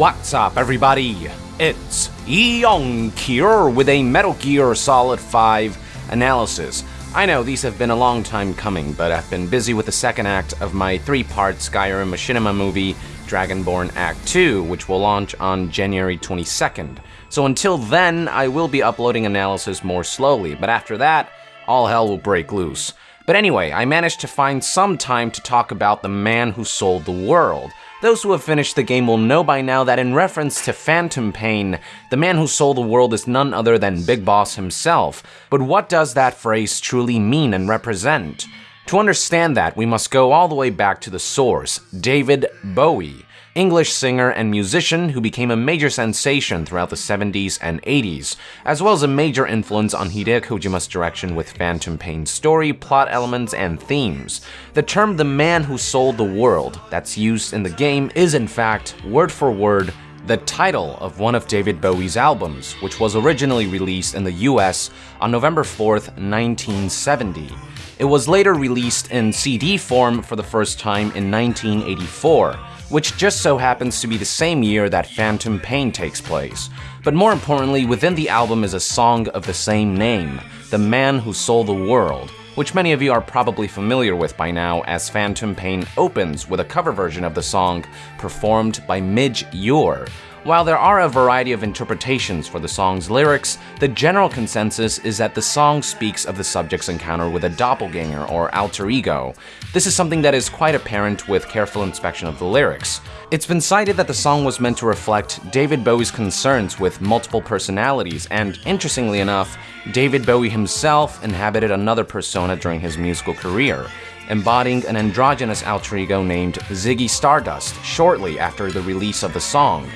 What's up, everybody? It's Young here with a Metal Gear Solid 5 analysis. I know these have been a long time coming, but I've been busy with the second act of my three part Skyrim Machinima movie, Dragonborn Act 2, which will launch on January 22nd. So until then, I will be uploading analysis more slowly, but after that, all hell will break loose. But anyway, I managed to find some time to talk about the man who sold the world. Those who have finished the game will know by now that in reference to Phantom Pain, the man who sold the world is none other than Big Boss himself. But what does that phrase truly mean and represent? To understand that, we must go all the way back to the source, David Bowie. English singer and musician who became a major sensation throughout the 70s and 80s, as well as a major influence on Hideo Kojima's direction with Phantom Pain's story, plot elements, and themes. The term the man who sold the world that's used in the game is in fact, word for word, the title of one of David Bowie's albums, which was originally released in the US on November 4th, 1970. It was later released in CD form for the first time in 1984 which just so happens to be the same year that Phantom Pain takes place. But more importantly, within the album is a song of the same name, The Man Who Sold the World, which many of you are probably familiar with by now as Phantom Pain opens with a cover version of the song performed by Midge Ure, while there are a variety of interpretations for the song's lyrics, the general consensus is that the song speaks of the subject's encounter with a doppelganger or alter ego. This is something that is quite apparent with careful inspection of the lyrics. It's been cited that the song was meant to reflect David Bowie's concerns with multiple personalities, and interestingly enough, David Bowie himself inhabited another persona during his musical career embodying an androgynous alter ego named Ziggy Stardust shortly after the release of the song.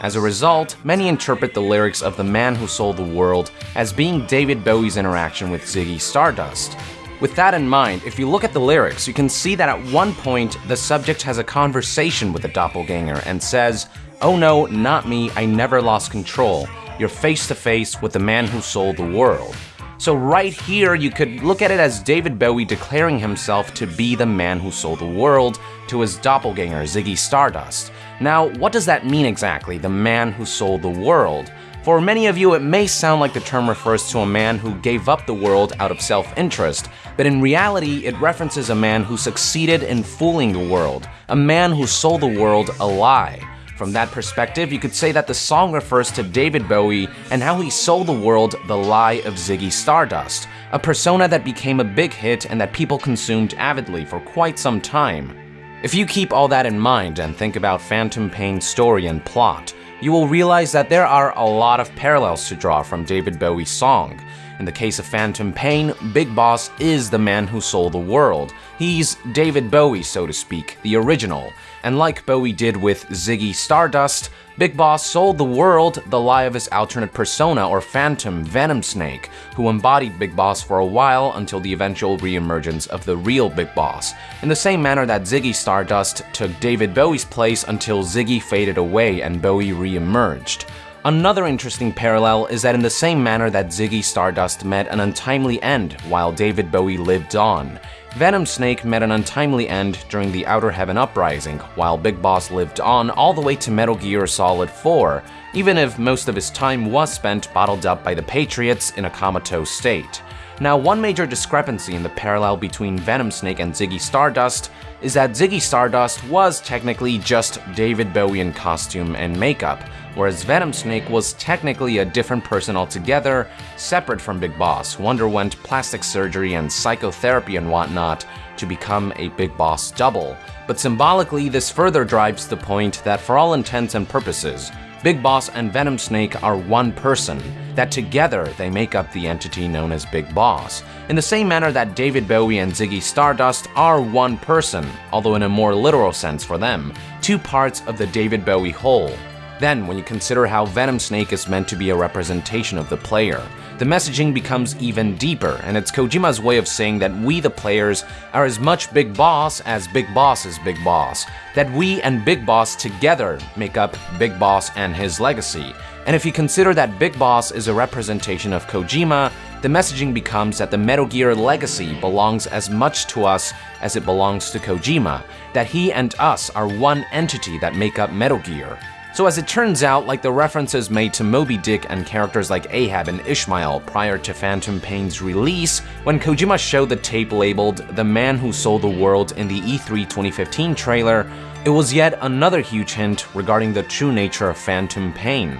As a result, many interpret the lyrics of The Man Who Sold the World as being David Bowie's interaction with Ziggy Stardust. With that in mind, if you look at the lyrics, you can see that at one point the subject has a conversation with the doppelganger and says, Oh no, not me, I never lost control. You're face to face with the man who sold the world. So, right here, you could look at it as David Bowie declaring himself to be the man who sold the world to his doppelganger, Ziggy Stardust. Now, what does that mean exactly, the man who sold the world? For many of you, it may sound like the term refers to a man who gave up the world out of self interest, but in reality, it references a man who succeeded in fooling the world, a man who sold the world a lie. From that perspective, you could say that the song refers to David Bowie and how he sold the world the lie of Ziggy Stardust, a persona that became a big hit and that people consumed avidly for quite some time. If you keep all that in mind and think about Phantom Pain's story and plot, you will realize that there are a lot of parallels to draw from David Bowie's song. In the case of Phantom Pain, Big Boss is the man who sold the world. He's David Bowie, so to speak, the original. And like Bowie did with Ziggy Stardust, Big Boss sold the world the lie of his alternate persona or phantom, Venom Snake, who embodied Big Boss for a while until the eventual reemergence of the real Big Boss, in the same manner that Ziggy Stardust took David Bowie's place until Ziggy faded away and Bowie reemerged. Another interesting parallel is that in the same manner that Ziggy Stardust met an untimely end while David Bowie lived on, Venom Snake met an untimely end during the Outer Heaven Uprising, while Big Boss lived on all the way to Metal Gear Solid 4, even if most of his time was spent bottled up by the Patriots in a comatose state. Now, one major discrepancy in the parallel between Venom Snake and Ziggy Stardust is that Ziggy Stardust was technically just David Bowie in costume and makeup, whereas Venom Snake was technically a different person altogether, separate from Big Boss, who underwent plastic surgery and psychotherapy and whatnot to become a Big Boss double. But symbolically, this further drives the point that for all intents and purposes, Big Boss and Venom Snake are one person, that together they make up the entity known as Big Boss, in the same manner that David Bowie and Ziggy Stardust are one person, although in a more literal sense for them, two parts of the David Bowie whole. Then, when you consider how Venom Snake is meant to be a representation of the player, the messaging becomes even deeper, and it's Kojima's way of saying that we, the players, are as much Big Boss as Big Boss is Big Boss, that we and Big Boss together make up Big Boss and his legacy. And if you consider that Big Boss is a representation of Kojima, the messaging becomes that the Metal Gear legacy belongs as much to us as it belongs to Kojima, that he and us are one entity that make up Metal Gear. So, as it turns out, like the references made to Moby Dick and characters like Ahab and Ishmael prior to Phantom Pain's release, when Kojima showed the tape labeled The Man Who Sold the World in the E3 2015 trailer, it was yet another huge hint regarding the true nature of Phantom Pain.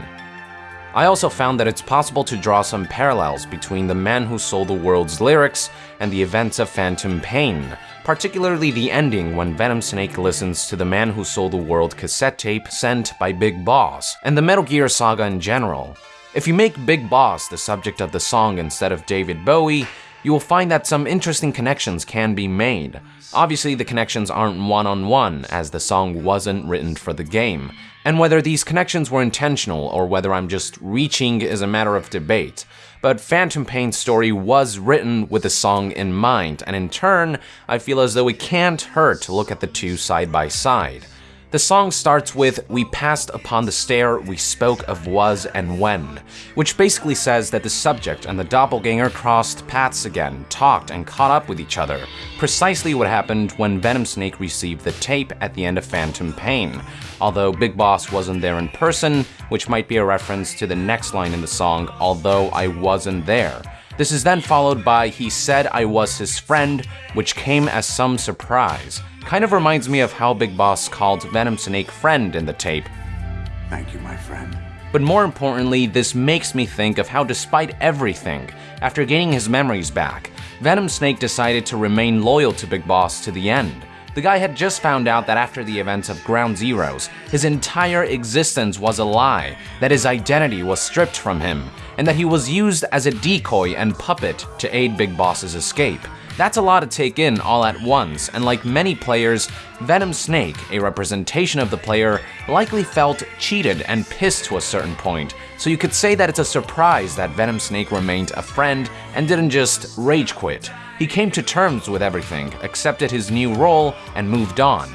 I also found that it's possible to draw some parallels between The Man Who Sold the World's lyrics and the events of Phantom Pain, particularly the ending when Venom Snake listens to the Man Who Sold the World cassette tape sent by Big Boss, and the Metal Gear saga in general. If you make Big Boss the subject of the song instead of David Bowie, you will find that some interesting connections can be made. Obviously, the connections aren't one on one, as the song wasn't written for the game, and whether these connections were intentional or whether I'm just reaching is a matter of debate. But Phantom Pain's story was written with the song in mind, and in turn, I feel as though it can't hurt to look at the two side by side. The song starts with We passed upon the stair we spoke of was and when, which basically says that the subject and the doppelganger crossed paths again, talked, and caught up with each other. Precisely what happened when Venom Snake received the tape at the end of Phantom Pain. Although Big Boss wasn't there in person, which might be a reference to the next line in the song, Although I Wasn't There. This is then followed by He Said I Was His Friend, which came as some surprise. Kind of reminds me of how Big Boss called Venom Snake friend in the tape. Thank you, my friend. But more importantly, this makes me think of how despite everything, after gaining his memories back, Venom Snake decided to remain loyal to Big Boss to the end. The guy had just found out that after the events of Ground Zeroes, his entire existence was a lie, that his identity was stripped from him, and that he was used as a decoy and puppet to aid Big Boss's escape. That's a lot to take in all at once, and like many players, Venom Snake, a representation of the player, likely felt cheated and pissed to a certain point, so you could say that it's a surprise that Venom Snake remained a friend and didn't just rage quit. He came to terms with everything, accepted his new role, and moved on.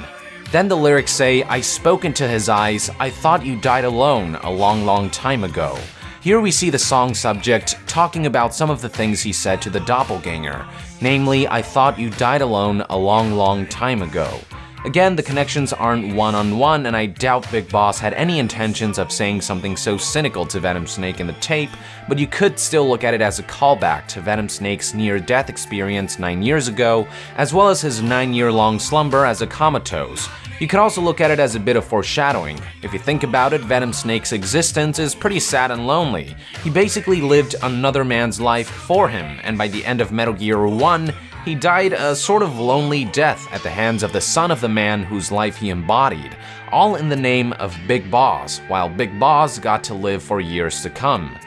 Then the lyrics say, I spoke into his eyes, I thought you died alone a long, long time ago. Here we see the song subject talking about some of the things he said to the doppelganger, namely, I thought you died alone a long, long time ago. Again, the connections aren't one on one, and I doubt Big Boss had any intentions of saying something so cynical to Venom Snake in the tape, but you could still look at it as a callback to Venom Snake's near death experience nine years ago, as well as his nine year long slumber as a comatose. You could also look at it as a bit of foreshadowing. If you think about it, Venom Snake's existence is pretty sad and lonely. He basically lived another man's life for him, and by the end of Metal Gear 1, he died a sort of lonely death at the hands of the son of the man whose life he embodied, all in the name of Big Boss, while Big Boss got to live for years to come.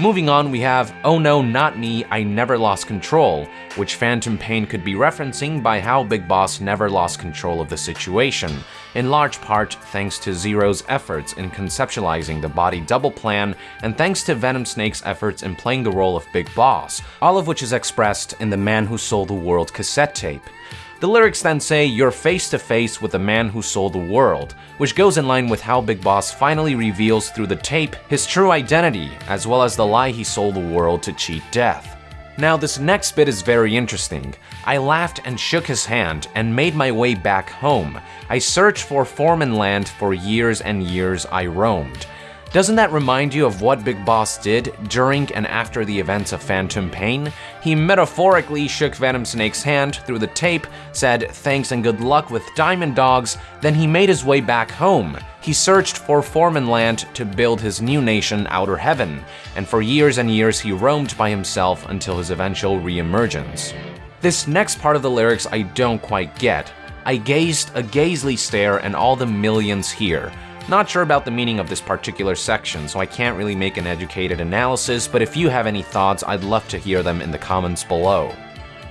Moving on, we have Oh No Not Me, I Never Lost Control, which Phantom Pain could be referencing by how Big Boss never lost control of the situation, in large part thanks to Zero's efforts in conceptualizing the body double plan and thanks to Venom Snake's efforts in playing the role of Big Boss, all of which is expressed in the Man Who Sold the World cassette tape. The lyrics then say, You're face to face with the man who sold the world, which goes in line with how Big Boss finally reveals through the tape his true identity, as well as the lie he sold the world to cheat death. Now, this next bit is very interesting. I laughed and shook his hand and made my way back home. I searched for Foreman Land for years and years I roamed. Doesn't that remind you of what Big Boss did during and after the events of Phantom Pain? He metaphorically shook Venom Snake's hand through the tape, said thanks and good luck with Diamond Dogs, then he made his way back home. He searched for Foreman Land to build his new nation, Outer Heaven, and for years and years he roamed by himself until his eventual reemergence. This next part of the lyrics I don't quite get. I gazed a gazely stare and all the millions here. Not sure about the meaning of this particular section, so I can't really make an educated analysis, but if you have any thoughts, I'd love to hear them in the comments below.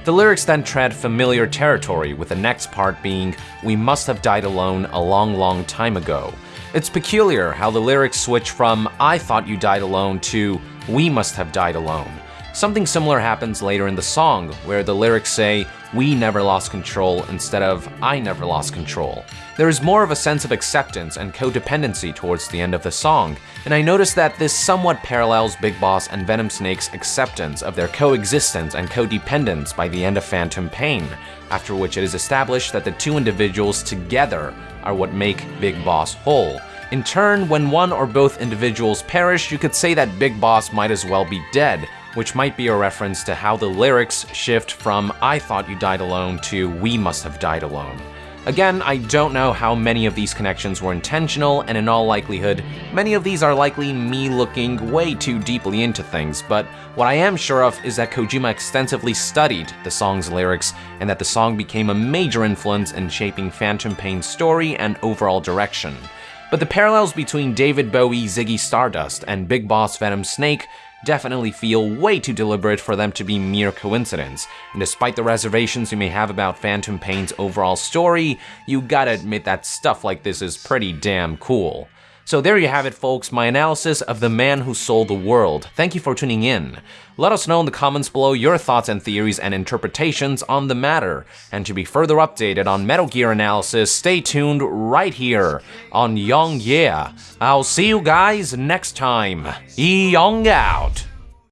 The lyrics then tread familiar territory, with the next part being, We must have died alone a long, long time ago. It's peculiar how the lyrics switch from, I thought you died alone to, We must have died alone. Something similar happens later in the song, where the lyrics say, We never lost control instead of I never lost control. There is more of a sense of acceptance and codependency towards the end of the song, and I noticed that this somewhat parallels Big Boss and Venom Snake's acceptance of their coexistence and codependence by the end of Phantom Pain, after which it is established that the two individuals together are what make Big Boss whole. In turn, when one or both individuals perish, you could say that Big Boss might as well be dead, which might be a reference to how the lyrics shift from I thought you died alone to we must have died alone. Again, I don't know how many of these connections were intentional, and in all likelihood, many of these are likely me looking way too deeply into things, but what I am sure of is that Kojima extensively studied the song's lyrics, and that the song became a major influence in shaping Phantom Pain's story and overall direction. But the parallels between David Bowie, Ziggy Stardust, and Big Boss Venom Snake definitely feel way too deliberate for them to be mere coincidence. And despite the reservations you may have about Phantom Pain's overall story, you gotta admit that stuff like this is pretty damn cool. So there you have it, folks, my analysis of The Man Who Sold the World. Thank you for tuning in. Let us know in the comments below your thoughts and theories and interpretations on the matter. And to be further updated on Metal Gear analysis, stay tuned right here on Young Yeah. I'll see you guys next time. Young out.